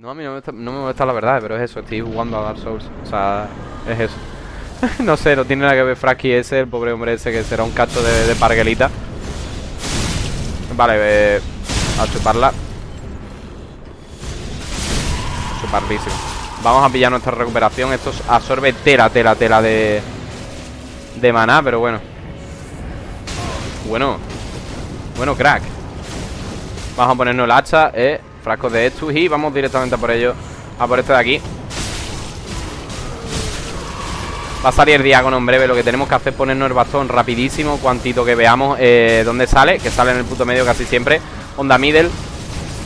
No, a mí no me, molesta, no me molesta la verdad, pero es eso, estoy jugando a Dark Souls. O sea, es eso. no sé, no tiene nada que ver Fraki ese, el pobre hombre ese que será un cacho de, de parguelita. Vale, eh, a chuparla. Chupardísimo. Vamos a pillar nuestra recuperación. Esto absorbe tela, tela, tela de, de maná, pero bueno. Bueno. Bueno, crack. Vamos a ponernos el hacha, eh. Frascos de estos y vamos directamente a por ello. A por este de aquí. Va a salir el diágono en breve Lo que tenemos que hacer es ponernos el bastón rapidísimo Cuantito que veamos eh, dónde sale Que sale en el puto medio casi siempre Onda middle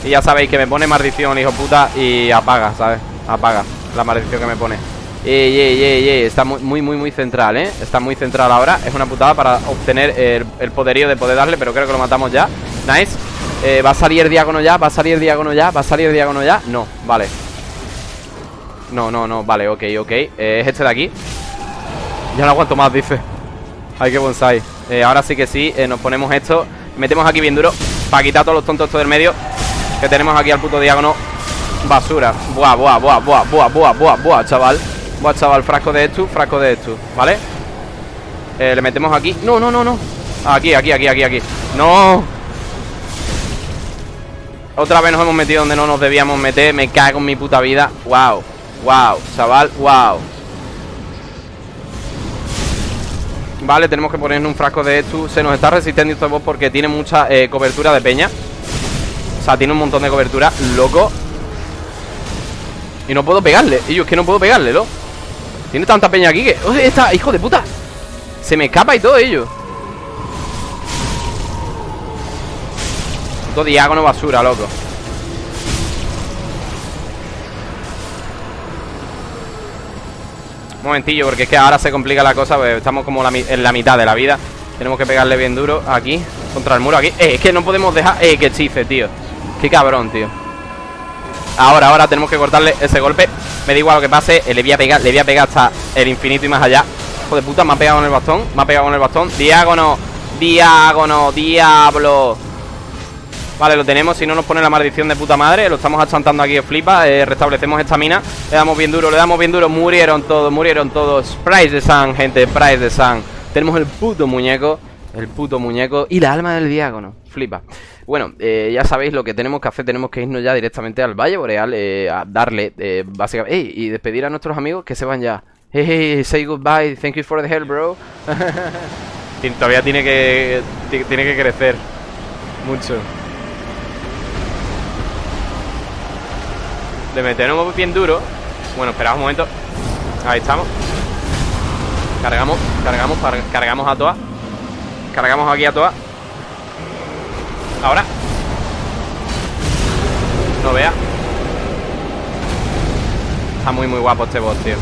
Y ya sabéis que me pone maldición, hijo puta Y apaga, ¿sabes? Apaga la maldición que me pone Ey, ey, ey, ey Está muy, muy, muy, muy central, ¿eh? Está muy central ahora Es una putada para obtener el poderío de poder darle Pero creo que lo matamos ya Nice eh, ¿Va a salir el diágono ya? ¿Va a salir el diágono ya? ¿Va a salir el diágono ya? No, vale. No, no, no, vale, ok, ok. Eh, Es este de aquí. Ya no aguanto más, dice. Ay, qué bonsai. Eh, Ahora sí que sí, eh, nos ponemos esto. Metemos aquí bien duro Para quitar todos los tontos estos del medio Que tenemos aquí al puto diágono Basura. Buah, buah, buah, buah, buah, buah, buah, buah, chaval. Buah, chaval, frasco de esto, frasco de esto ¿Vale? Le metemos aquí. No, no, no, no. Aquí, aquí, aquí, aquí, aquí. ¡No! Otra vez nos hemos metido donde no nos debíamos meter Me cago en mi puta vida Wow, wow, chaval, wow Vale, tenemos que ponernos un frasco de esto Se nos está resistiendo este boss porque tiene mucha eh, cobertura de peña O sea, tiene un montón de cobertura Loco Y no puedo pegarle Y yo es que no puedo pegarle, ¿no? Tiene tanta peña aquí que... ¡Oh, está! ¡Hijo de puta! Se me escapa y todo ello Todo diágono basura, loco. Un momentillo, porque es que ahora se complica la cosa pues Estamos como en la mitad de la vida. Tenemos que pegarle bien duro aquí Contra el muro aquí. Eh, Es que no podemos dejar... Eh, que chife, tío. Qué cabrón, tío. Ahora, ahora tenemos que cortarle ese golpe. Me da igual lo que pase eh, Le voy a pegar, le voy a pegar hasta el infinito y más allá. Hijo de puta, me ha pegado con el bastón Me ha pegado con el bastón. Diágono Diágono Diablo Vale, lo tenemos, si no nos pone la maldición de puta madre Lo estamos achantando aquí, flipa eh, Restablecemos esta mina Le damos bien duro, le damos bien duro Murieron todos, murieron todos Price de Sun, gente, Price de Sun Tenemos el puto muñeco El puto muñeco Y la alma del diágono, flipa. Bueno, eh, ya sabéis lo que tenemos que hacer Tenemos que irnos ya directamente al Valle Boreal eh, A darle, eh, básicamente Y despedir a nuestros amigos que se van ya. Hey, say goodbye, thank you for the help, bro. Todavía tiene que Tiene que crecer Mucho De meternos bien duro. Bueno, esperad un momento. Ahí estamos. Cargamos, cargamos, cargamos a todas Cargamos aquí a todas Ahora. No vea. Está muy muy guapo este boss, tío.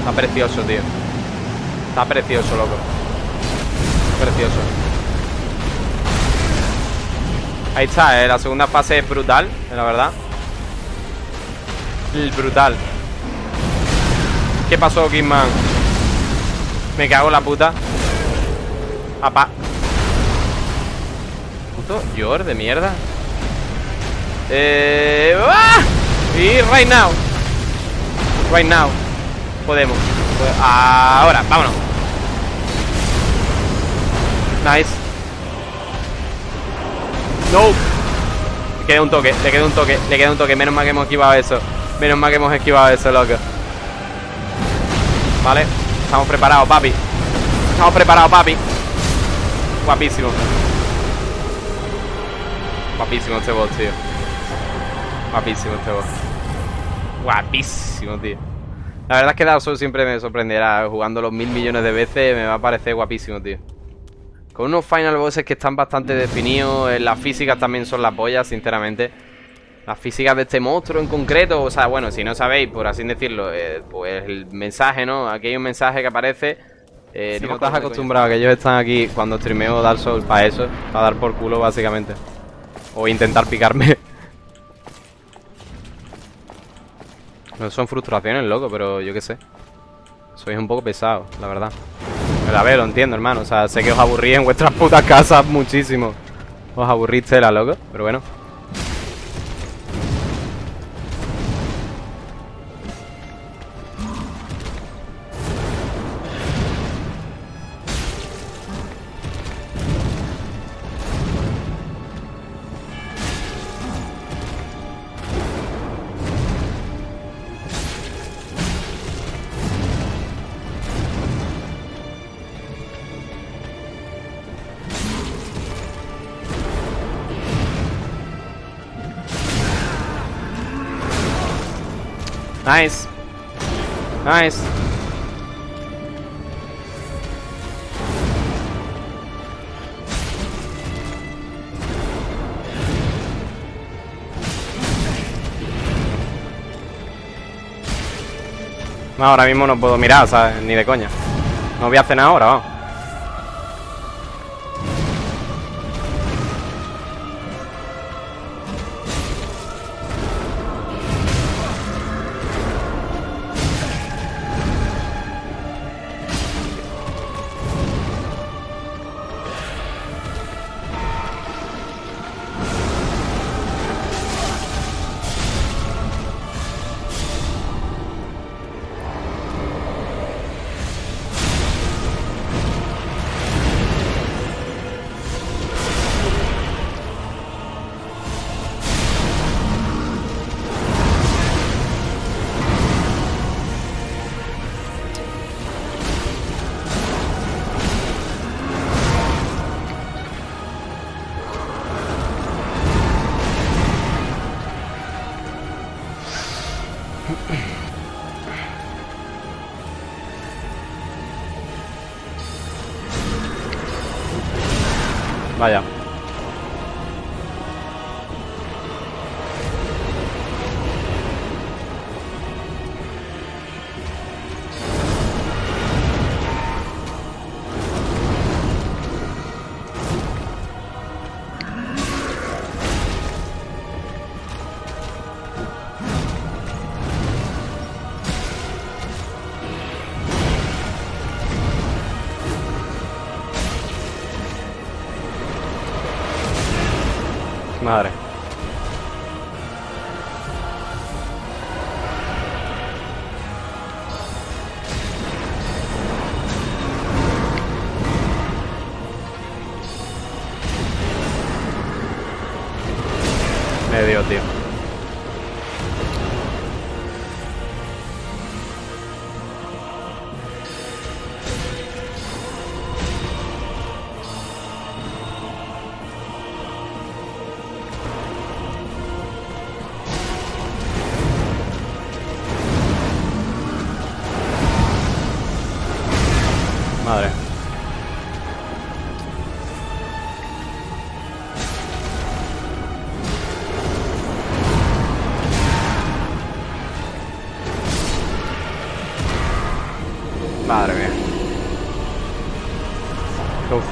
Está precioso, tío. Está precioso, loco. Precioso. Ahí está, eh. la segunda fase es brutal, la verdad Brutal. ¿Qué pasó, Kingman? Me cago en la puta. Apa. Puto Yor de mierda. Eh... ¡Ah! Y right now. Right now. Podemos. Ahora, vámonos. Nice. No Le queda un toque, le queda un toque Le queda un toque, menos mal que hemos esquivado eso Menos mal que hemos esquivado eso, loco. Vale Estamos preparados, papi. Estamos preparados, papi. Guapísimo. Guapísimo este boss, tío. Guapísimo este boss. Guapísimo, tío. La verdad es que Dark Souls siempre me sorprenderá. Jugando los mil millones de veces Me va a parecer guapísimo, tío. Con unos final bosses que están bastante definidos Las físicas también son la polla, sinceramente las físicas de este monstruo en concreto, o sea, bueno, si no sabéis, por así decirlo, eh, pues el mensaje, ¿no? Aquí hay un mensaje que aparece. Eh, no estás acostumbrado a que ellos están aquí cuando streameo Dark Souls para eso, para dar por culo, básicamente. O intentar picarme. no son frustraciones, loco, pero yo qué sé. Sois un poco pesado, la verdad. Pero a ver, lo entiendo, hermano. O sea, sé que os aburrís en vuestras putas casas muchísimo. Os aburrís tela, loco, pero bueno. Nice. Nice. Ahora mismo no puedo mirar, ¿sabes? Ni de coña. No voy a cenar ahora, vamos. Vaya. Madre.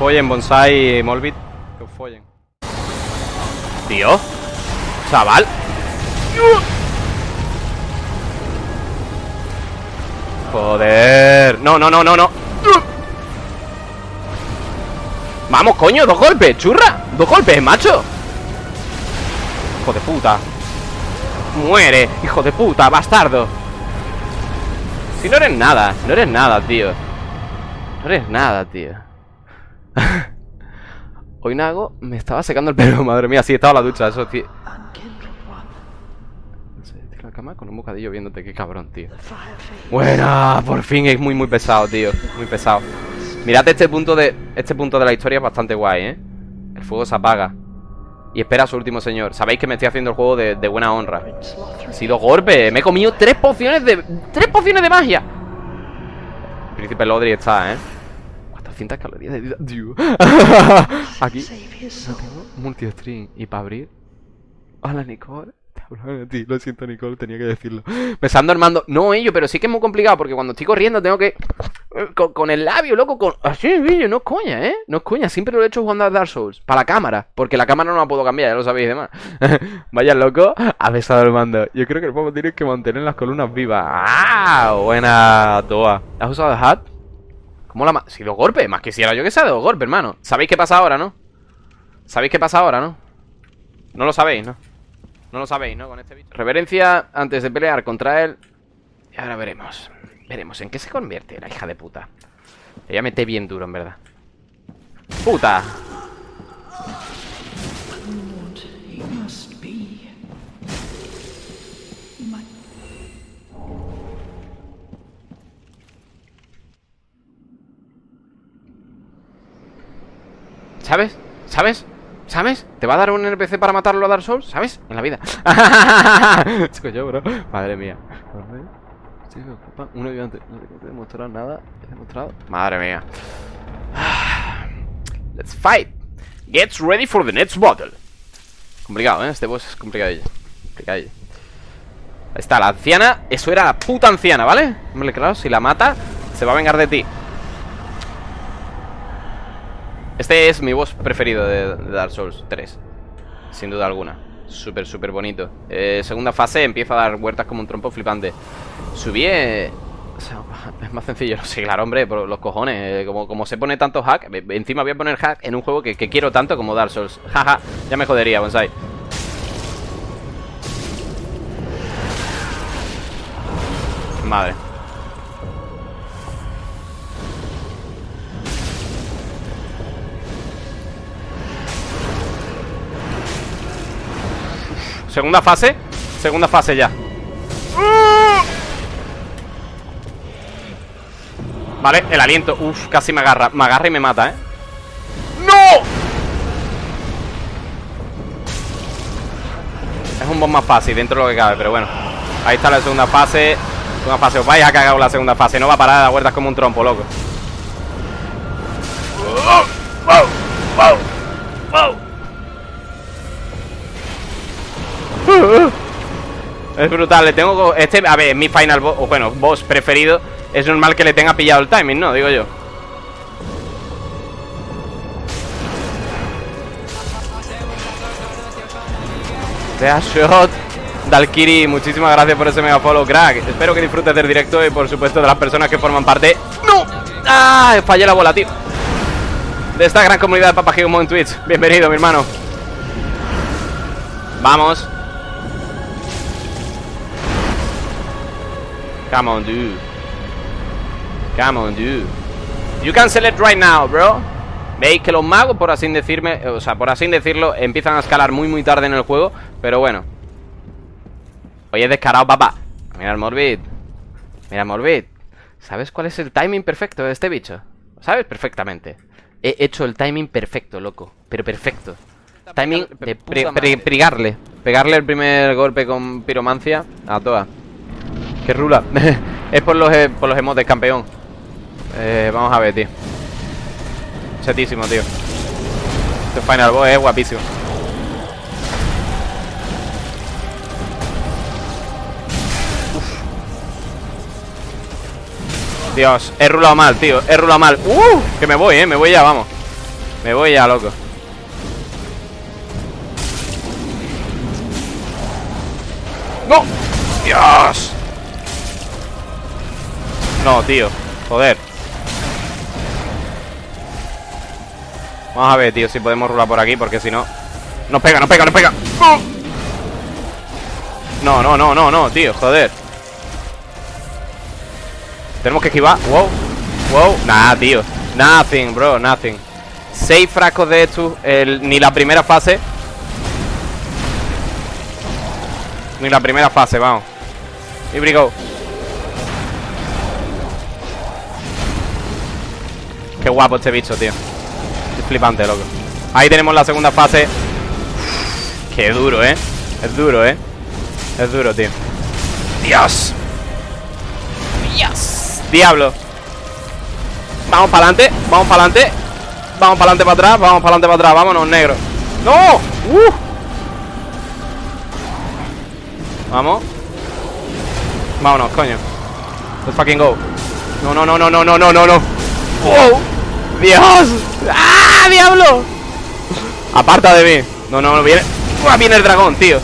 Follen, Bonsai y Molbit. Que os follen. Tío. Chaval. Joder. No, no, no, no, no. Vamos, coño, dos golpes, churra Dos golpes, macho Hijo de puta Muere, hijo de puta, bastardo Si no eres nada, no eres nada, tío No eres nada, tío Hoy Nago me estaba secando el pelo, madre mía Sí, estaba la ducha, eso, tío la cama con un bocadillo viéndote, qué cabrón, tío Buena, por fin es muy, muy pesado, tío Muy pesado Mirad este punto de este punto de la historia es bastante guay, ¿eh? El fuego se apaga Y espera a su último señor Sabéis que me estoy haciendo el juego de, de buena honra Ha sido golpe Me he comido tres pociones de... ¡Tres pociones de magia! Príncipe Lodri está, ¿eh? 400 calorías de vida. Tío Aquí no tengo multi-string Y para abrir Hola, Nicole. Ti, lo siento Nicole, tenía que decirlo. Besando Armando, no ello, pero sí que es muy complicado Porque cuando estoy corriendo tengo que Con, con el labio, loco, con... Así, vídeo, no es coña, ¿eh? No es coña, siempre lo he hecho jugando a Dark Souls Para la cámara, porque la cámara no la puedo cambiar Ya lo sabéis demás. Vaya loco, ha besado Armando. Yo creo que el juego tiene que mantener las columnas vivas. ¡Ah! Buena toa. ¿Has usado el hat? ¿Cómo la ha sido golpe? Más quisiera yo que sea de golpe, hermano ¿Sabéis qué pasa ahora, no? ¿Sabéis qué pasa ahora, no? No lo sabéis, ¿no? No lo sabéis, ¿no? Con este bicho. Reverencia antes de pelear contra él. Y ahora veremos. Veremos en qué se convierte la hija de puta. Ella mete bien duro, en verdad. ¡Puta! ¿Sabes? ¿Sabes? ¿Sabes? ¿Te va a dar un NPC para matarlo a Dark Souls? ¿Sabes? En la vida Chico yo, bro Madre mía Un ayudante No tengo que demostrar nada ¿He demostrado? Madre mía Let's fight Get ready for the next battle Complicado, ¿eh? Este boss es complicadillo Complicadillo Ahí está, la anciana Eso era la puta anciana, ¿vale? Hombre, claro, si la mata Se va a vengar de ti Este es mi boss preferido de, Dark Souls 3 Sin duda alguna. Súper, súper bonito. Eh, Segunda fase empieza a dar vueltas como un trompo flipante. Subí eh, es más sencillo, sí, claro, hombre, por los cojones eh, como, como se pone tanto hack Encima voy a poner hack en un juego que, que quiero tanto como Dark Souls. Jaja, ya me jodería, bonsai. Madre Segunda fase Segunda fase ya Vale, el aliento Uf, casi me agarra Me agarra y me mata, ¿eh? ¡No! Es un boss más fácil dentro de lo que cabe Pero bueno Ahí está la segunda fase Segunda fase Os vais a cagar la segunda fase No va a parar de dar vueltas como un trompo, loco ¡Wow! ¡Wow! ¡Wow! Es brutal, le tengo... Este, a ver, mi final boss, o bueno, boss preferido. Es normal que le tenga pillado el timing, ¿no? Digo yo. Shot. Dalkiri, muchísimas gracias por ese mega follow, crack. Espero que disfrutes del directo y por supuesto de las personas que forman parte. ¡No! ¡Ah! Fallé la bola, tío. De esta gran comunidad de Papagigamo en Twitch. Bienvenido, mi hermano. Vamos Come on, dude. Come on, dude. You can select right now, bro. Veis que los magos, por así decirme, o sea, por así decirlo, empiezan a escalar muy muy tarde en el juego, pero bueno. Oye, descarado, papá. Mira el Morbid. Mira el Morbid. ¿Sabes cuál es el timing perfecto de este bicho? ¿Lo sabes perfectamente. He hecho el timing perfecto, loco. Pero perfecto. Timing de pegarle. Pegarle el primer golpe con piromancia a toa. Que rula. es por los, eh, por los emotes, campeón. Eh, vamos a ver, tío. Setísimo, tío. Este Final Boss es guapísimo. Dios, he rulado mal, tío He rulado mal ¡Uh! Que me voy, eh, me voy ya, vamos Me voy ya, loco ¡No! ¡Dios! No, tío. Joder. Vamos a ver, tío, si podemos rular por aquí Porque si no... ¡Nos pega, nos pega, nos pega! No, no, no, no, no, tío, joder. Tenemos que esquivar. Wow, wow. Nah, tío. Nothing, bro, nothing. Seis frascos de estos Ni la primera fase. Ni la primera fase, vamos. Y brigo Qué guapo este bicho, tío. Es flipante, loco. Ahí tenemos la segunda fase. Qué duro, ¿eh? Es duro, ¿eh? Es duro, tío. Dios. Dios. Diablo. Vamos para adelante Vamos para adelante Vamos para adelante para atrás Vamos para adelante para atrás. Vámonos, negro. ¡No! ¡Uh! Vamos. Vámonos, coño. Let's fucking go. No, no, no, no, no, no, no, no, no. ¡Wow! ¡Dios! ¡Ah, diablo! Aparta de mí No, no, no, viene ¡Uah, viene el dragón, tío!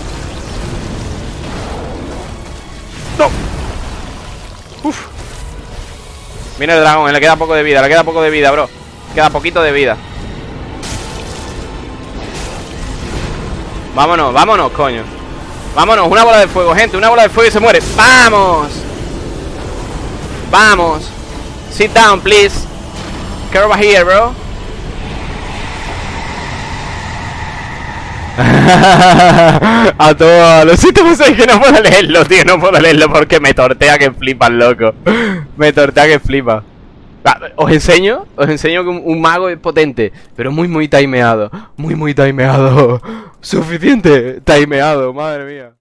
¡No! ¡Uf! Viene el dragón, le queda poco de vida Le queda poco de vida, bro Queda poquito de vida Vámonos, vámonos, coño Vámonos, una bola de fuego, gente Una bola de fuego y se muere ¡Vamos! ¡Vamos! Sit down, please Get over here, bro. a todos los sitios que no puedo leerlo, tío, no puedo leerlo porque me tortea que flipa, loco. me tortea que flipa. Os enseño, os enseño que un, mago es potente, pero muy muy timeado, muy muy timeado. Suficiente timeado, madre mía.